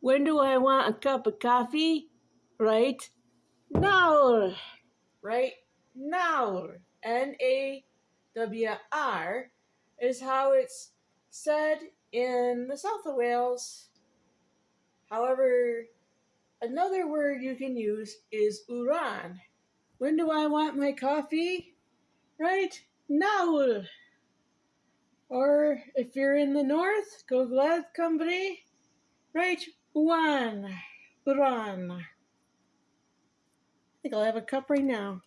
When do I want a cup of coffee? Right now. Right now. N A W R is how it's said in the south of Wales. However, another word you can use is uran. When do I want my coffee? Right now. Or if you're in the north, go glad company. Right one. Uran. I think I'll have a cup right now.